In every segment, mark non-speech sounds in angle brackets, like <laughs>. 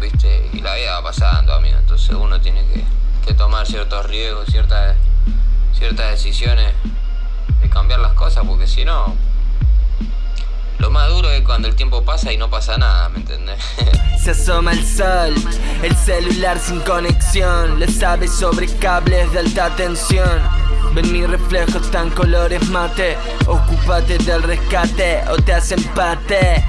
viste, y la vida va pasando, amigo, entonces uno tiene que, tomar ciertos riesgos, ciertas, ciertas decisiones de cambiar las cosas, porque si no, lo más duro es cuando el tiempo pasa y no pasa nada, ¿me entendés? <laughs> Se asoma el sol, el celular sin conexión, le sabe sobre cables de alta tensión. Ven mi reflejo tan colores mate, ocúpate del rescate o te hacen empate.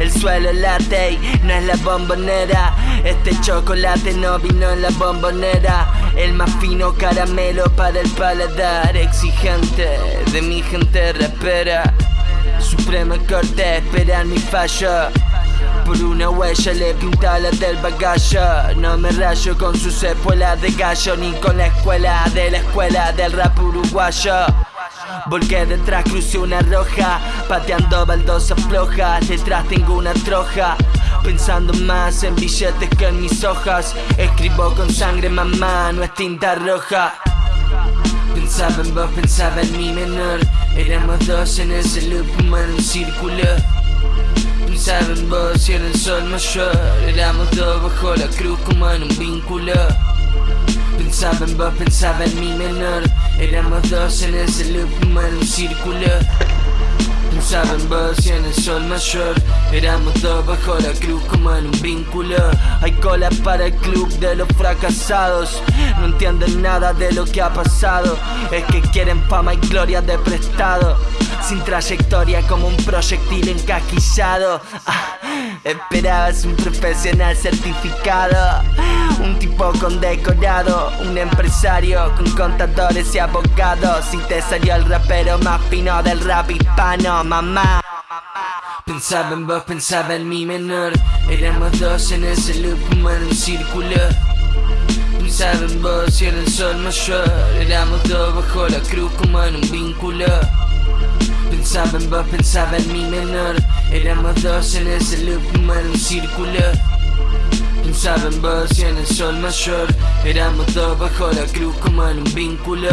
El suelo late no es la bombonera. Este chocolate no vino en la bombonera. El más fino caramelo para el paladar. Exigente de mi gente rapera Suprema corte, esperar mi fallo por una huella le pinta la del bagallo No me rayo con su sepuela de gallo Ni con la escuela de la escuela del rap uruguayo. Volqué detrás, crucé una roja Pateando baldosas flojas Detrás tengo una troja. Pensando más en billetes que en mis hojas Escribo con sangre mamá, no es tinta roja. Pensaba en vos, pensaba en mi menor Éramos dos en ese loop, en un círculo Pensaba en vos y en el sol mayor. Éramos dos bajo la cruz como en un vínculo. Pensaba en vos, pensaba en mi menor. Éramos dos en ese loop, como en un círculo Pensaba en vos en el sol mayor. Éramos dos bajo la cruz como en un vínculo. Hay cola para el club de los fracasados. No entienden nada de lo que ha pasado. Es que quieren fama y gloria de prestado. Sin trayectoria como un proyectil encaquillado. Ah, Esperabas un profesional certificado Un tipo con decorado Un empresario con contadores y abogados. Si te salió el rapero más fino del rap hispano, mamá. Pensaba en vos, pensaba en mi menor. Éramos dos en ese loop como en un círculo. Pensaba en vos y en el sol mayor. Éramos dos bajo la cruz como en un vínculo Pensaba en vos, pensaba en mi menor. Éramos dos en ese loop como en un círculo. Pensaba en vos y en el sol mayor. Éramos dos bajo la cruz como en un vínculo